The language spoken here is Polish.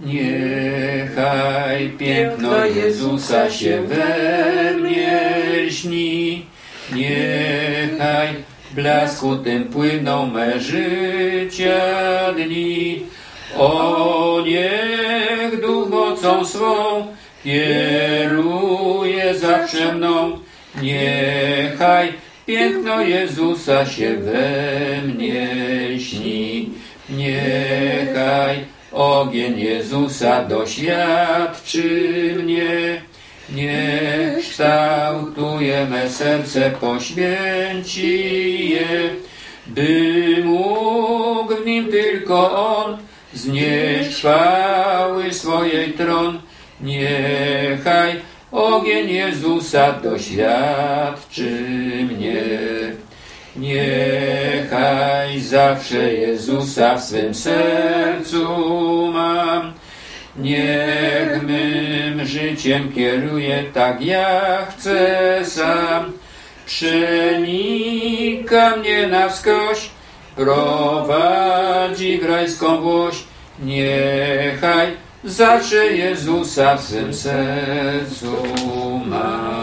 Niechaj piękno Jezusa się we mnie śni, niechaj blasku tym płyną me życia dni. O niech duch mocą swą kieruje zawsze mną, niechaj piękno Jezusa się we mnie śni, niechaj ogień Jezusa doświadczy mnie, niech kształtuje me serce, poświęci je, by mógł w nim tylko On znieść chwały swojej tron. Niechaj ogień Jezusa doświadczy mnie. Niechaj zawsze Jezusa w swym sercu mam. Niech mym życiem kieruje tak jak chcę sam. Przenika mnie na wskroś, prowadzi w rajską. Niechaj zawsze Jezusa w swym sercu mam.